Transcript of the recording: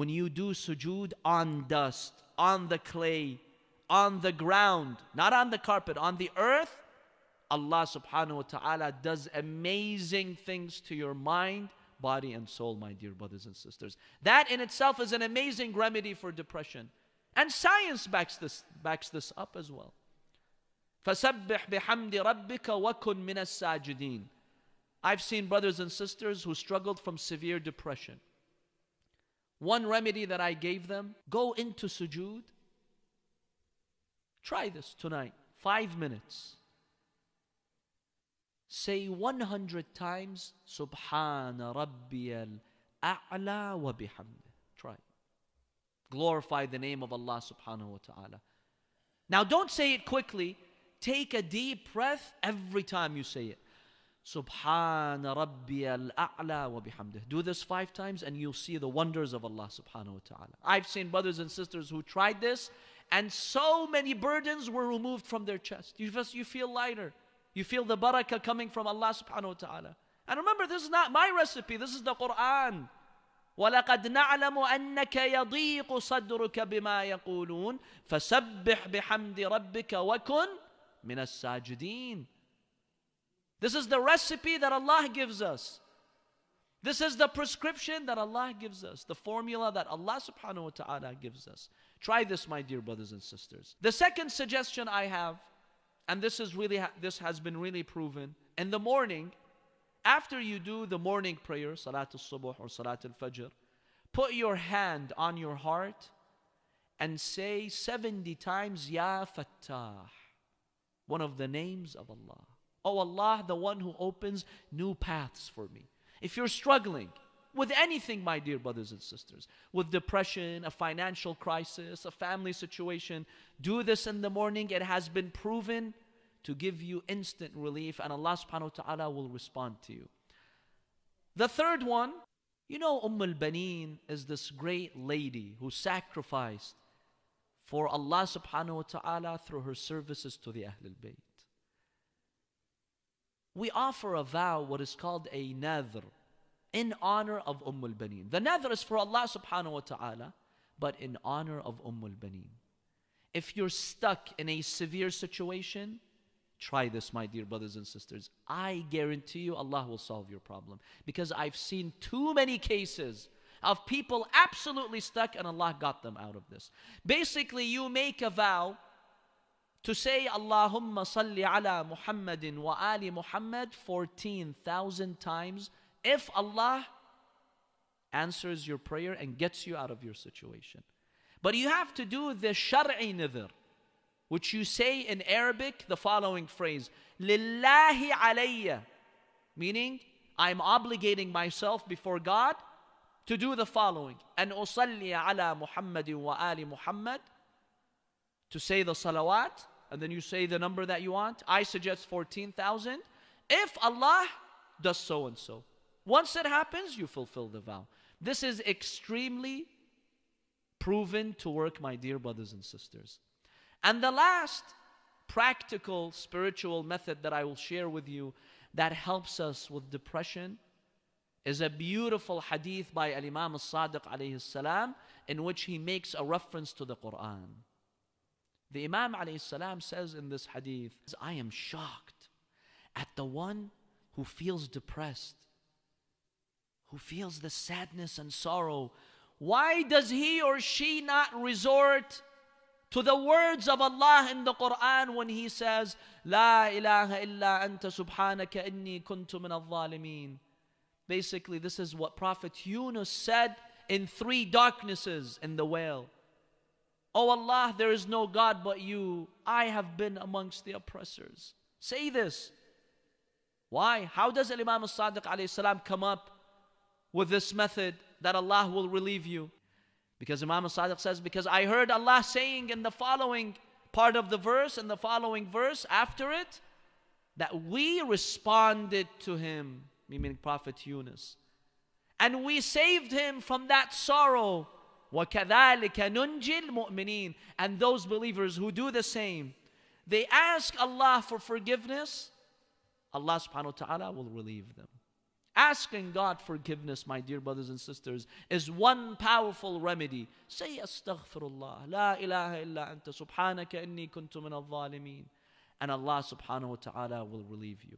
when you do sujood on dust, on the clay, on the ground, not on the carpet, on the earth, Allah subhanahu wa ta'ala does amazing things to your mind, body, and soul, my dear brothers and sisters. That in itself is an amazing remedy for depression. And science backs this, backs this up as well. فَسَبِّحْ بِحَمْدِ رَبِّكَ وَكُن مِّنَ السَّاجِدِينَ I've seen brothers and sisters who struggled from severe depression. one remedy that I gave them go into sujood. Try this tonight, five minutes. Say 100 times, Subhana Rabbiyal A'la wa bihamdih. Try. Glorify the name of Allah subhanahu wa ta'ala. Now don't say it quickly. Take a deep breath every time you say it. Subhana Rabbiyal A'la wa bihamdih. Do this five times and you'll see the wonders of Allah subhanahu wa ta'ala. I've seen brothers and sisters who tried this and so many burdens were removed from their chest. You, just, you feel lighter. You feel the barakah coming from Allah subhanahu wa ta'ala. And remember, this is not my recipe, this is the Quran. ولقد نعلم أنك يضيق صدرك بما يقولون فسبح بحمد ربك وكن من الساجدين this is the recipe that Allah gives us. This is the prescription that Allah gives us, the formula that Allah subhanahu wa ta'ala gives us. Try this, my dear brothers and sisters. The second suggestion I have, and this is really this has been really proven, in the morning, after you do the morning prayer, Salatul Subuh or Salatul Fajr, put your hand on your heart and say 70 times Ya Fattah, one of the names of Allah. Oh Allah, the one who opens new paths for me. If you're struggling with anything, my dear brothers and sisters, with depression, a financial crisis, a family situation, do this in the morning. It has been proven to give you instant relief, and Allah subhanahu wa ta'ala will respond to you. The third one, you know, Umm al Baneen is this great lady who sacrificed for Allah subhanahu wa ta'ala through her services to the Ahlul Bayt we offer a vow, what is called a nadhr, in honor of Umm al-Baneen. The nadhr is for Allah subhanahu wa ta'ala, but in honor of Umm al-Baneen. If you're stuck in a severe situation, try this, my dear brothers and sisters. I guarantee you Allah will solve your problem. Because I've seen too many cases of people absolutely stuck and Allah got them out of this. Basically, you make a vow to say Allahumma salli ala Muhammadin wa ali Muhammad 14,000 times if Allah answers your prayer and gets you out of your situation. But you have to do the shar'i nidhr, which you say in Arabic the following phrase, Lillahi alayya, meaning I'm obligating myself before God to do the following, and usalli ala Muhammadin wa ali Muhammad, to say the salawat, and then you say the number that you want. I suggest 14,000. If Allah does so and so. Once it happens, you fulfill the vow. This is extremely proven to work, my dear brothers and sisters. And the last practical spiritual method that I will share with you that helps us with depression is a beautiful hadith by Al Imam al Sadiq salam in which he makes a reference to the Quran. The Imam salam says in this hadith, I am shocked at the one who feels depressed, who feels the sadness and sorrow. Why does he or she not resort to the words of Allah in the Quran when He says, La ilaha illa anta subhanaka inni kuntu min al Basically, this is what Prophet Yunus said in three darknesses in the whale. Oh Allah, there is no God but you. I have been amongst the oppressors. Say this. Why? How does Imam al-Sadiq come up with this method that Allah will relieve you? Because Imam al-Sadiq says, because I heard Allah saying in the following part of the verse, and the following verse after it, that we responded to him, meaning Prophet Yunus. And we saved him from that sorrow وَكَذَلِكَ نُنْجِي الْمُؤْمِنِينَ And those believers who do the same, they ask Allah for forgiveness, Allah subhanahu wa ta'ala will relieve them. Asking God forgiveness, my dear brothers and sisters, is one powerful remedy. Say astaghfirullah, la ilaha illa anta subhanaka inni kuntu min al-zalimin. And Allah subhanahu wa ta'ala will relieve you.